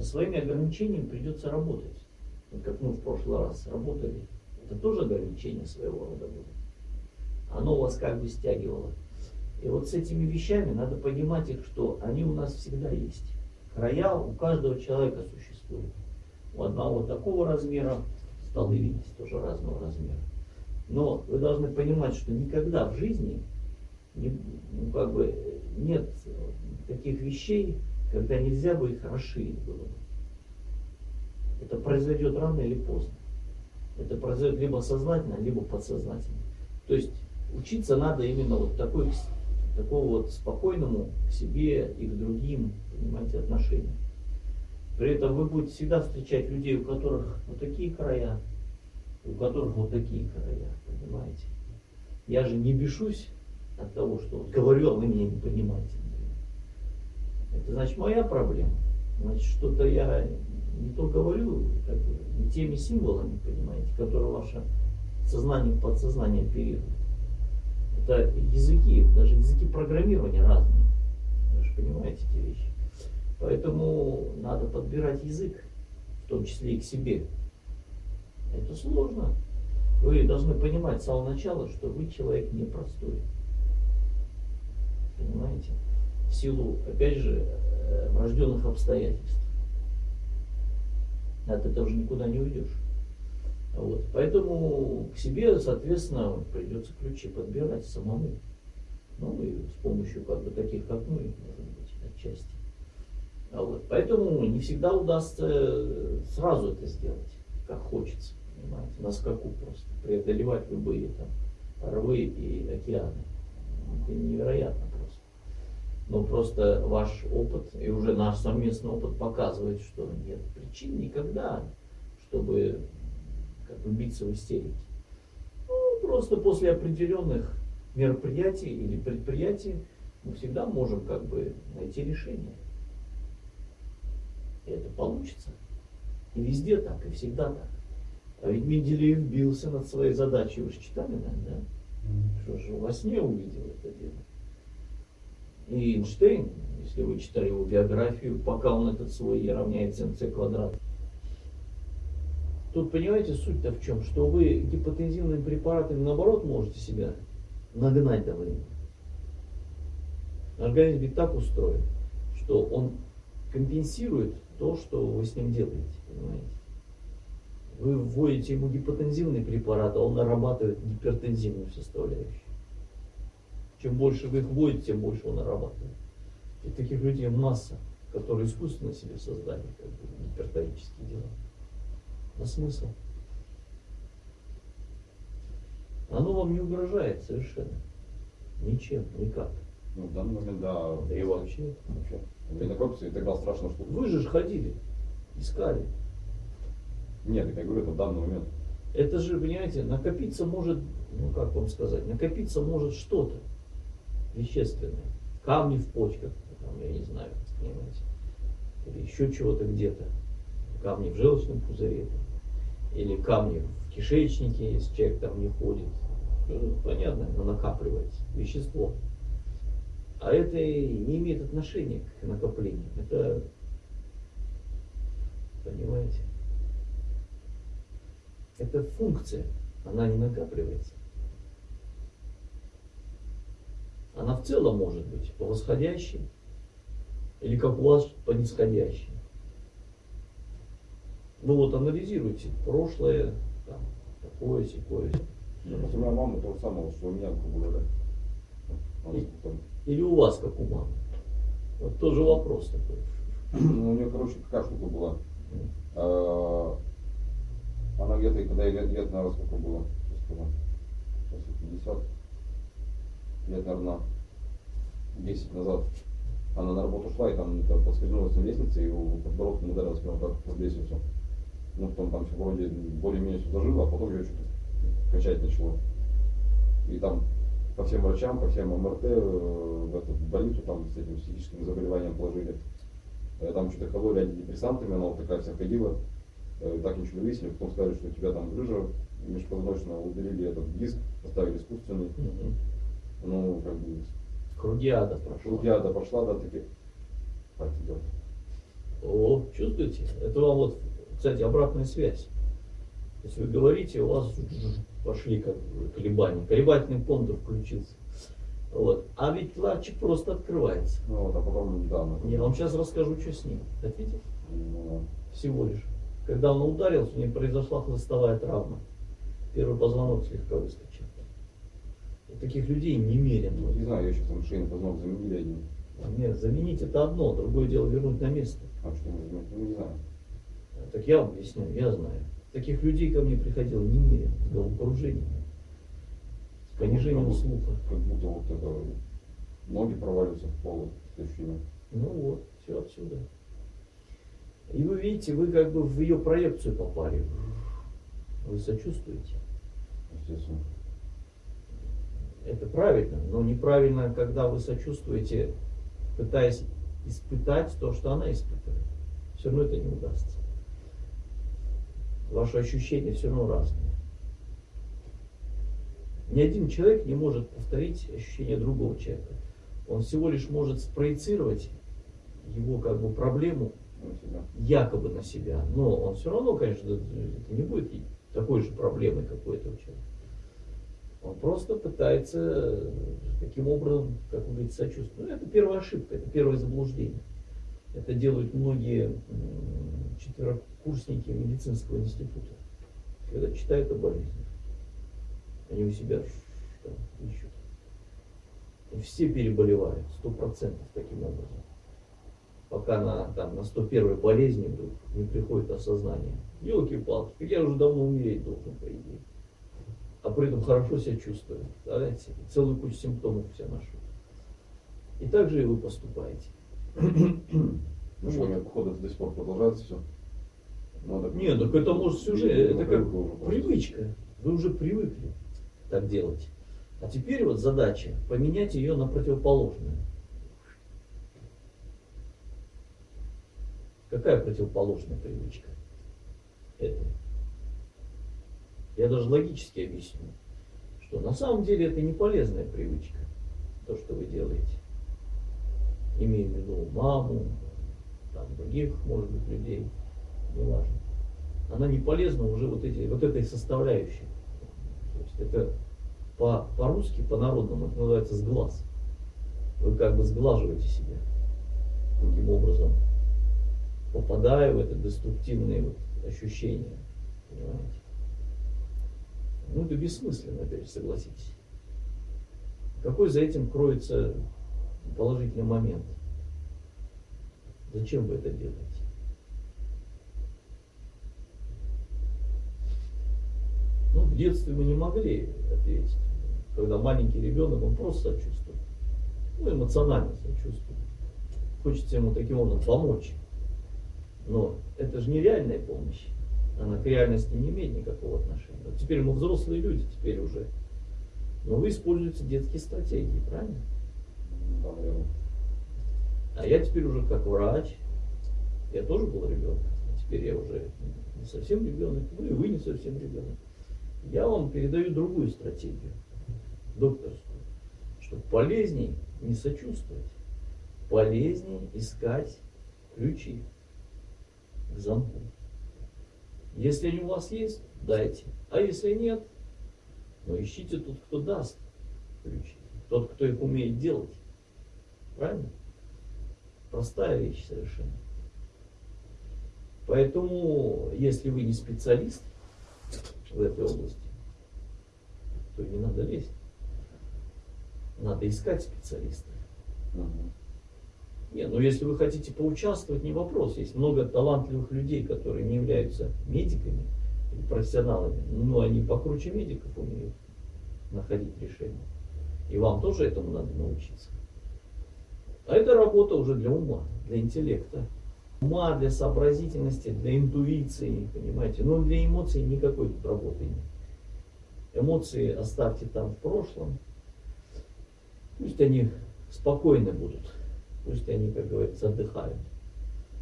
со своими ограничениями придется работать. Вот как мы в прошлый раз работали, это тоже ограничение своего рода было. Оно вас как бы стягивало. И вот с этими вещами надо понимать их, что они у нас всегда есть. Края у каждого человека существуют. У одного такого размера, столы видите, тоже разного размера. Но вы должны понимать, что никогда в жизни не, ну, как бы, нет таких вещей, когда нельзя бы их расширить было бы. Это произойдет рано или поздно. Это произойдет либо сознательно, либо подсознательно. То есть учиться надо именно вот такой, такого вот спокойному к себе и к другим, понимаете, отношению. При этом вы будете всегда встречать людей, у которых вот такие края, у которых вот такие края, понимаете. Я же не бешусь от того, что вот говорю, а вы меня не понимаете. Это значит моя проблема. Значит, что-то я не то говорю, как бы, не теми символами, понимаете, которые ваше сознание, подсознание оперирует. Это языки, даже языки программирования разные. Вы же понимаете эти вещи. Поэтому надо подбирать язык, в том числе и к себе. Это сложно. Вы должны понимать с самого начала, что вы человек непростой. Понимаете? В силу, опять же, э, врожденных обстоятельств. От этого же никуда не уйдешь. Вот. Поэтому к себе, соответственно, придется ключи подбирать самому. Ну и с помощью как бы таких, как мы, может быть, отчасти. А вот. Поэтому не всегда удастся сразу это сделать, как хочется, понимаете, на скаку просто, преодолевать любые там рвы и океаны. Это невероятно. Но просто ваш опыт и уже наш совместный опыт показывает, что нет причин никогда, чтобы как биться в истерике. Ну, просто после определенных мероприятий или предприятий мы всегда можем как бы найти решение. И это получится. И везде так, и всегда так. А ведь Менделеев бился над своей задачей, вы же читали, наверное, да? Что же, во сне увидел это дело. И Эйнштейн, если вы читали его биографию, пока он этот свой Е равняется МЦ квадрат. Тут понимаете суть-то в чем? Что вы гипотензивными препаратами наоборот можете себя нагнать до времени. Организм ведь так устроен, что он компенсирует то, что вы с ним делаете, понимаете? Вы вводите ему гипотензивный препарат, а он нарабатывает гипертензивную составляющую. Чем больше вы их вводите, тем больше он нарабатывает. И таких людей масса, которые искусственно себе создали как бы, гипертонические дела. А смысл? Оно вам не угрожает совершенно. Ничем, никак. Ну, в данный момент, да. Да и вообще. Вообще. Накопится, и тогда страшно, что... Вы же ж ходили, искали. Нет, я говорю, это в данный момент. Это же, понимаете, накопиться может, ну как вам сказать, накопиться может что-то вещественное. Камни в почках, там, я не знаю, понимаете. Или еще чего-то где-то. Камни в желчном пузыре. Или камни в кишечнике, если человек там не ходит. Ну, понятно, оно накапливается. Вещество. А это не имеет отношения к накоплению. Это, понимаете, это функция, она не накапливается. Она в целом может быть по восходящей или как у вас по нисходящей. Ну вот анализируйте прошлое, там, такое, секое. У меня мама то же самое, что у меня, грубо говоря. И- Или у вас как у мамы. Вот тоже вопрос такой. Ну, у нее, короче, какая штука была. А, Она где-то, когда ей лет, лет, наверное, сколько было? Сейчас скажу. Сейчас ей 50. Лет, наверное, 10 назад. Она на работу шла и там, поскользнулась на лестнице, и у подбородком ударилась прямо как под лестницу. Ну, потом там все вроде более-менее все зажило, а потом ее что-то качать начало. И там по всем врачам, по всем МРТ э, в эту больницу там с этим психическим заболеванием положили. Э, Там что-то кололи антидепрессантами, она вот такая вся ходила. Э, Так ничего не выяснили, потом сказали, что у тебя там грыжа межпозвоночная, удалили этот диск, поставили искусственный. Мгм. Ну, как бы, Круги ада прошел. шелкиада пошла, да, таки, хватит делать. О, чувствуете? Это вам вот, кстати, обратная связь. То есть вы говорите, у вас пошли как бы колебания, колебательный контур включился. Вот. А ведь ларчик просто открывается. Ну вот, а потом, да, ну, Я вам сейчас расскажу, что с ним. Хотите? ну, Всего лишь. Когда он ударился, у него произошла хлыстовая травма. Первый позвонок слегка выскочил. Таких людей немерено. вот, не знаю, я сейчас там шейный позвонок заменили один. Нет, заменить это одно, другое дело вернуть на место. А что мы заменить? Ну, не знаю. Так я вам объясняю, я знаю. Таких людей ко мне приходило немерено, с понижением Как слуха. Как будто вот это, ноги проваливаются в пол, с ощущением. Ну вот, все отсюда. И вы видите, вы как бы в ее проекцию попали. Вы сочувствуете. Естественно. Это правильно, но неправильно, когда вы сочувствуете, пытаясь испытать то, что она испытывает. Все равно это не удастся. Ваши ощущения все равно разные. Ни один человек не может повторить ощущения другого человека. Он всего лишь может спроецировать его как бы проблему На якобы на себя. Но он все равно, конечно, это не будет такой же проблемой, как у этого человека. Он просто пытается э, таким образом, как вы говорите, сочувствовать. Ну, это первая ошибка, это первое заблуждение. Это делают многие четверокурсники медицинского института, когда читают о болезнях. Они у себя там ищут. И все переболевают, сто процентов таким образом. Пока на, там, на 101 болезни вдруг не приходит осознание. Елки-палки, я уже давно умереть должен, по идее. А при этом хорошо себя. Представляете себе? Целую кучу симптомов все ношу. И так же и вы поступаете. Ну что, меня, походу, до сих пор продолжается все. Надо... Нет, так это может жизнь, Ну, это как уже привычка. Вы уже привыкли так делать. А теперь вот задача поменять ее на противоположную. Какая противоположная привычка? Это. Я даже логически объясню, что на самом деле это не полезная привычка, то, что вы делаете. Имею в виду маму, там, других, может быть, людей, неважно. Она не полезна уже вот, эти, вот этой составляющей. То есть это по- по-русски, по-народному, это называется сглаз. Вы как бы сглаживаете себя таким образом, попадая в это деструктивные вот ощущения. Понимаете? Ну, это бессмысленно, опять же, согласитесь. Какой за этим кроется положительный момент? Зачем вы это делаете? Ну, в детстве мы не могли ответить. Когда маленький ребенок, он просто сочувствует. Ну, эмоционально сочувствует. Хочется ему таким образом помочь. Но это же не реальная помощь. Она к реальности не имеет никакого отношения. Вот теперь мы взрослые люди, теперь уже. Но вы используете детские стратегии, правильно? А я теперь уже как врач, я тоже был ребенком, а теперь я уже не совсем ребенок, ну и вы не совсем ребенок. Я вам передаю другую стратегию, докторскую, что полезней не сочувствовать, полезней искать ключи к замку. Если они у вас есть, дайте. А если нет, ну ищите тот, кто даст ключи, тот, кто их умеет делать. Правильно? Простая вещь совершенно. Поэтому, если вы не специалист в этой области, то не надо лезть. Надо искать специалиста. Мгм. Не, ну если вы хотите поучаствовать, не вопрос. Есть много талантливых людей, которые не являются медиками или профессионалами, но они покруче медиков умеют находить решения. И вам тоже этому надо научиться. А это работа уже для ума, для интеллекта. Ума, для сообразительности, для интуиции, понимаете. Но для эмоций никакой тут работы нет. Эмоции оставьте там в прошлом. Пусть они спокойны будут. Пусть они, как говорится, отдыхают.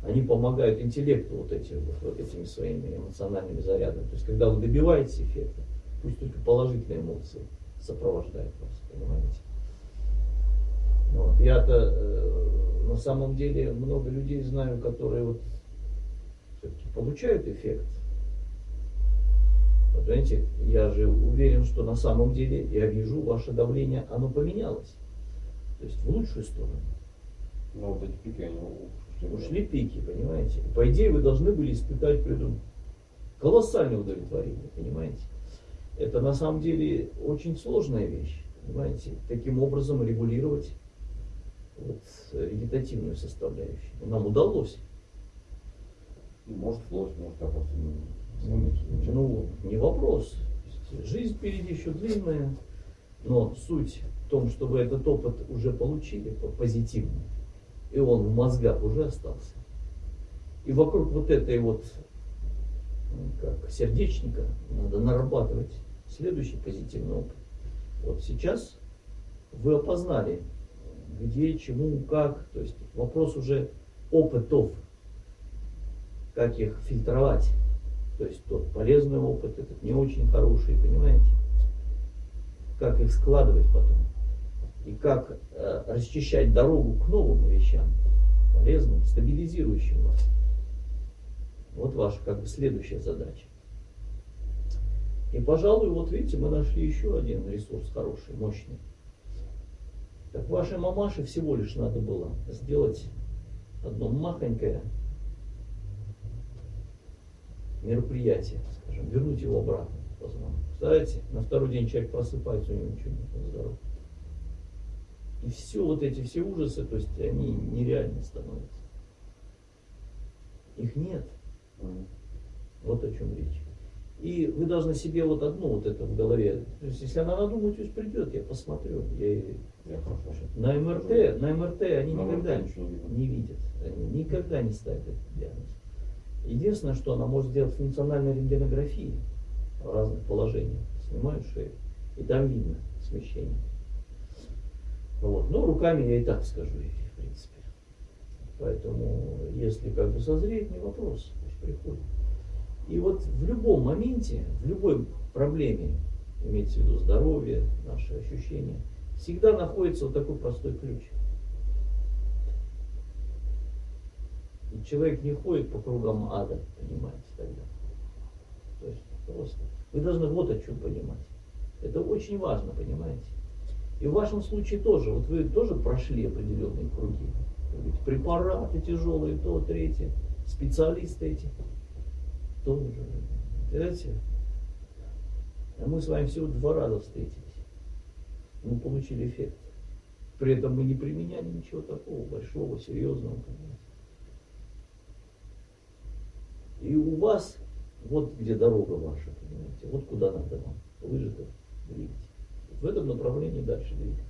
Они помогают интеллекту вот, эти, вот, этими своими эмоциональными зарядами. То есть, когда вы добиваетесь эффекта, пусть только положительные эмоции сопровождают вас, понимаете? Вот. Я-то э, на самом деле много людей знаю, которые вот все-таки получают эффект. Вот, Понимаете, я же уверен, что на самом деле я вижу, ваше давление, оно поменялось. То есть в лучшую сторону. Ну вот эти пики, они ушли. Пики, понимаете? По идее, вы должны были испытать при этом колоссальное удовлетворение, понимаете? Это на самом деле очень сложная вещь, понимаете? Таким образом регулировать вот, вегетативную составляющую. Нам удалось. Может флот, может я просто не-. Ну, не вопрос. Жизнь впереди еще длинная, но суть в том, что вы этот опыт уже получили по- позитивный, и он в мозгах уже остался. И вокруг вот этой вот м, как сердечника надо нарабатывать следующий позитивный опыт. Вот сейчас вы опознали, где, чему, как. То есть вопрос уже опытов, как их фильтровать. То есть тот полезный опыт, этот не очень хороший, понимаете? Как их складывать потом. И как э, расчищать дорогу к новым вещам, полезным, стабилизирующим вас. Вот ваша как бы следующая задача. И, пожалуй, вот видите, мы нашли еще один ресурс хороший, мощный. Так вашей мамаше всего лишь надо было сделать одно махонькое мероприятие, скажем, вернуть его обратно. Представляете, на второй день человек просыпается, у него ничего он здоров. И все вот эти все ужасы, то есть они нереальны становятся. Их нет. Вот о чем речь. И вы должны себе вот одно вот это в голове. То есть, если она надумает, пусть придет, я посмотрю. Я Я. На МРТ, на МРТ они На никогда МРТ не видят. Они никогда не ставят этот диагноз. Единственное, что она может сделать функциональной рентгенографии в разных положениях. Снимают шею, и там видно смещение. Вот. Ну, руками я и так скажу ей, в принципе. Поэтому, если как бы созреет, не вопрос, приходит. И вот в любом моменте, в любой проблеме, имеется в виду здоровье, наши ощущения, всегда находится вот такой простой ключ. И человек не ходит по кругам ада, понимаете, тогда. То есть просто. Вы должны вот о чем понимать. Это очень важно, понимаете. И в вашем случае тоже, вот вы тоже прошли определенные круги. Говорите, препараты тяжелые, то, третье, специалисты эти тоже. Понимаете? А мы с вами всего два раза встретились. Мы получили эффект. При этом мы не применяли ничего такого большого, серьезного. понимаете. И у вас вот где дорога ваша, понимаете, вот куда надо вам. Вы же двигать. В этом направлении дальше двигать.